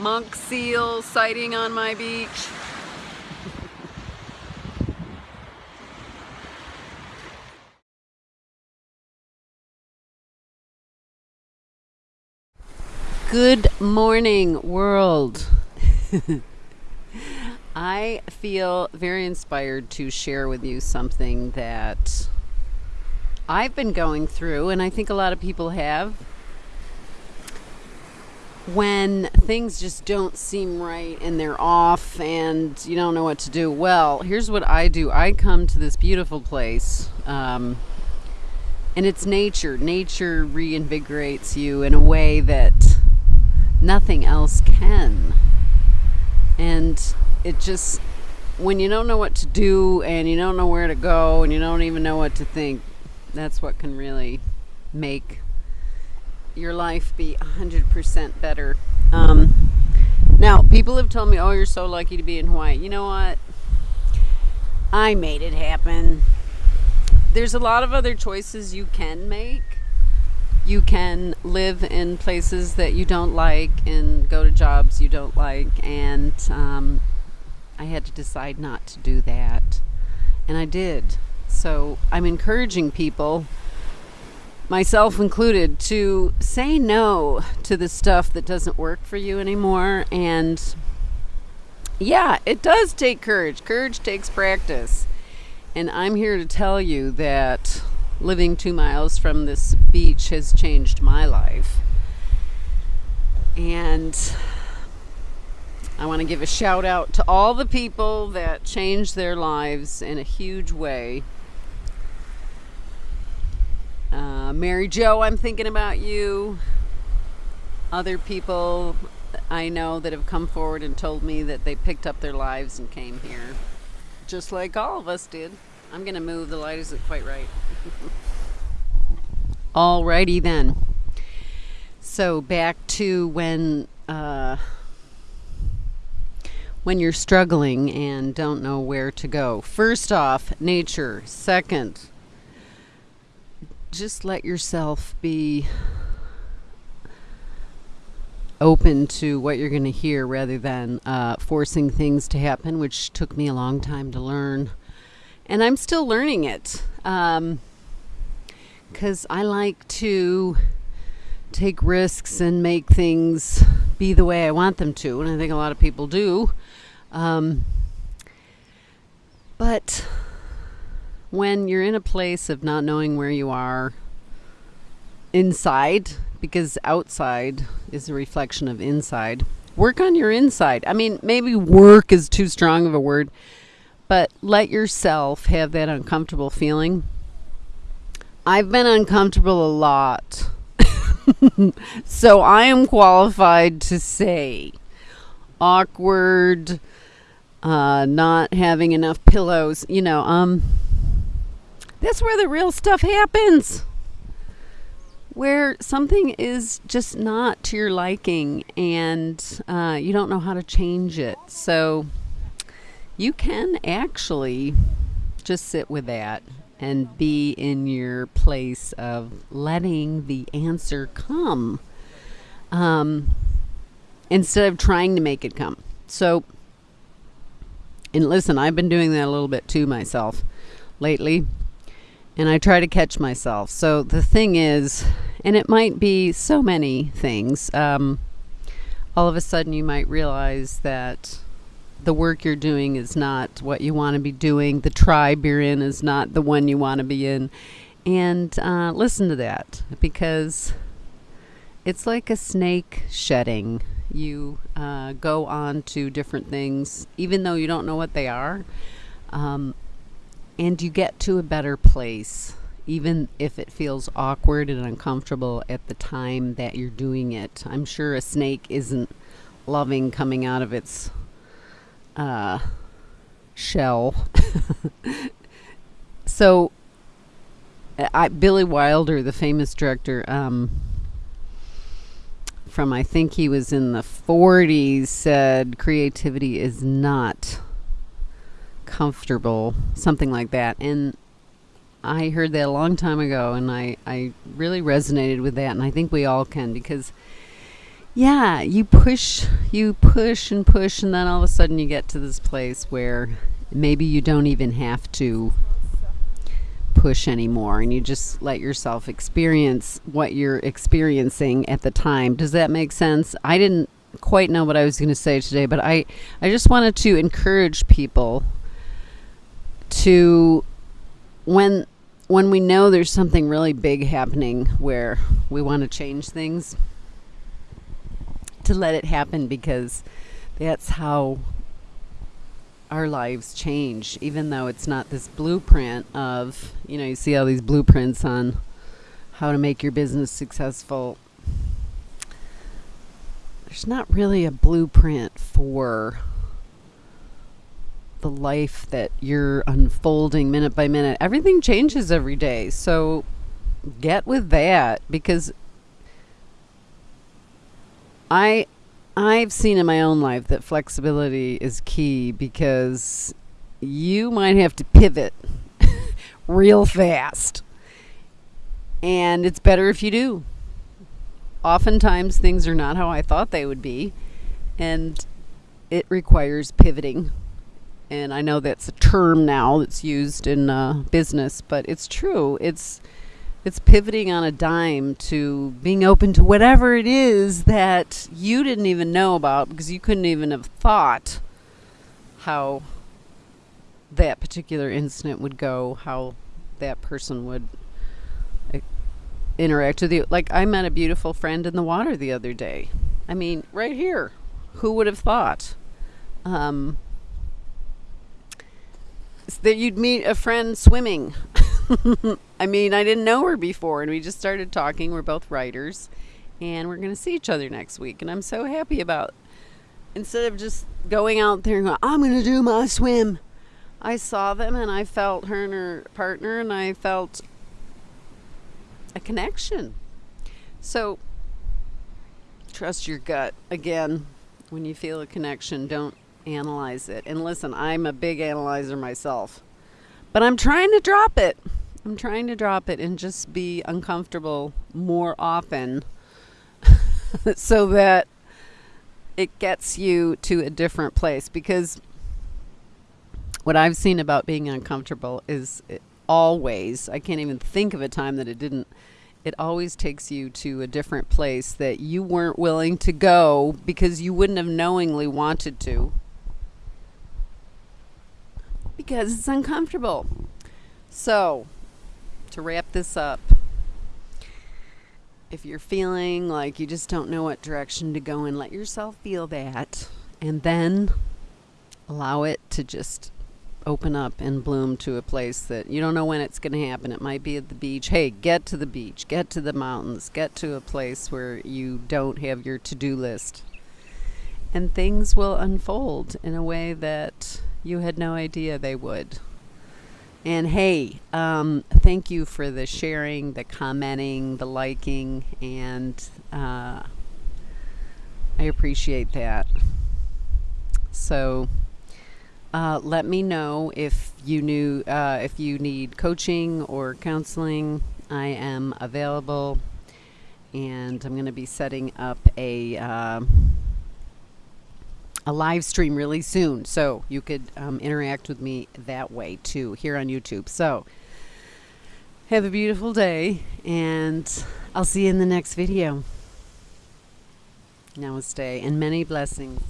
monk seal sighting on my beach. Good morning, world. I feel very inspired to share with you something that I've been going through, and I think a lot of people have. When things just don't seem right and they're off and you don't know what to do, well, here's what I do I come to this beautiful place. Um, and it's nature. Nature reinvigorates you in a way that nothing else can. And it just, when you don't know what to do and you don't know where to go and you don't even know what to think, that's what can really make your life be 100% better. Um, now, people have told me, oh, you're so lucky to be in Hawaii. You know what? I made it happen. There's a lot of other choices you can make you can live in places that you don't like and go to jobs you don't like. And um, I had to decide not to do that. And I did. So I'm encouraging people, myself included, to say no to the stuff that doesn't work for you anymore. And yeah, it does take courage. Courage takes practice. And I'm here to tell you that living two miles from this beach has changed my life. And I want to give a shout out to all the people that changed their lives in a huge way. Uh, Mary Jo, I'm thinking about you. Other people I know that have come forward and told me that they picked up their lives and came here, just like all of us did. I'm going to move. The light isn't quite right. Alrighty then. So back to when uh, when you're struggling and don't know where to go. First off, nature. Second, just let yourself be open to what you're going to hear rather than uh, forcing things to happen, which took me a long time to learn. And I'm still learning it. Um, because I like to take risks and make things be the way I want them to, and I think a lot of people do. Um, but when you're in a place of not knowing where you are inside, because outside is a reflection of inside, work on your inside. I mean, maybe work is too strong of a word, but let yourself have that uncomfortable feeling I've been uncomfortable a lot. so I am qualified to say awkward, uh, not having enough pillows, you know, um, that's where the real stuff happens. Where something is just not to your liking and uh, you don't know how to change it. So you can actually just sit with that and be in your place of letting the answer come um, instead of trying to make it come. So, and listen, I've been doing that a little bit too myself lately, and I try to catch myself. So the thing is, and it might be so many things. Um, all of a sudden, you might realize that the work you're doing is not what you want to be doing. The tribe you're in is not the one you want to be in. And uh, listen to that because it's like a snake shedding. You uh, go on to different things, even though you don't know what they are. Um, and you get to a better place, even if it feels awkward and uncomfortable at the time that you're doing it. I'm sure a snake isn't loving coming out of its uh, shell. so, I, Billy Wilder, the famous director, um, from I think he was in the 40s, said creativity is not comfortable, something like that. And I heard that a long time ago, and I, I really resonated with that, and I think we all can because yeah, you push, you push and push, and then all of a sudden you get to this place where maybe you don't even have to push anymore and you just let yourself experience what you're experiencing at the time. Does that make sense? I didn't quite know what I was going to say today, but I I just wanted to encourage people to when when we know there's something really big happening where we want to change things to let it happen because that's how our lives change, even though it's not this blueprint of, you know, you see all these blueprints on how to make your business successful. There's not really a blueprint for the life that you're unfolding minute by minute. Everything changes every day. So get with that because I I've seen in my own life that flexibility is key because you might have to pivot real fast. And it's better if you do. Oftentimes, things are not how I thought they would be, and it requires pivoting. And I know that's a term now that's used in uh, business, but it's true. It's it's pivoting on a dime to being open to whatever it is that you didn't even know about because you couldn't even have thought how that particular incident would go, how that person would uh, interact with you. Like I met a beautiful friend in the water the other day. I mean, right here. Who would have thought? Um, that you'd meet a friend swimming. I mean, I didn't know her before, and we just started talking. We're both writers, and we're going to see each other next week. And I'm so happy about instead of just going out there and going, I'm going to do my swim. I saw them and I felt her and her partner, and I felt a connection. So, trust your gut. Again, when you feel a connection, don't analyze it. And listen, I'm a big analyzer myself, but I'm trying to drop it. I'm trying to drop it and just be uncomfortable more often so that it gets you to a different place because what I've seen about being uncomfortable is always, I can't even think of a time that it didn't, it always takes you to a different place that you weren't willing to go because you wouldn't have knowingly wanted to because it's uncomfortable. So, to wrap this up, if you're feeling like you just don't know what direction to go in, let yourself feel that and then allow it to just open up and bloom to a place that you don't know when it's going to happen. It might be at the beach. Hey, get to the beach, get to the mountains, get to a place where you don't have your to do list. And things will unfold in a way that you had no idea they would. And hey, um, thank you for the sharing, the commenting, the liking, and uh, I appreciate that. So uh, let me know if you knew uh, if you need coaching or counseling. I am available, and I'm going to be setting up a uh, a live stream really soon. So you could um, interact with me that way too here on YouTube. So have a beautiful day and I'll see you in the next video. Namaste and many blessings.